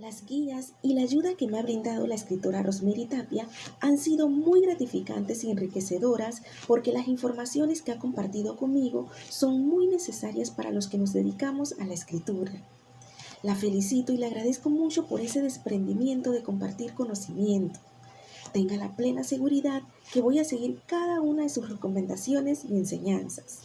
Las guías y la ayuda que me ha brindado la escritora Rosemary Tapia han sido muy gratificantes y enriquecedoras porque las informaciones que ha compartido conmigo son muy necesarias para los que nos dedicamos a la escritura. La felicito y le agradezco mucho por ese desprendimiento de compartir conocimiento. Tenga la plena seguridad que voy a seguir cada una de sus recomendaciones y enseñanzas.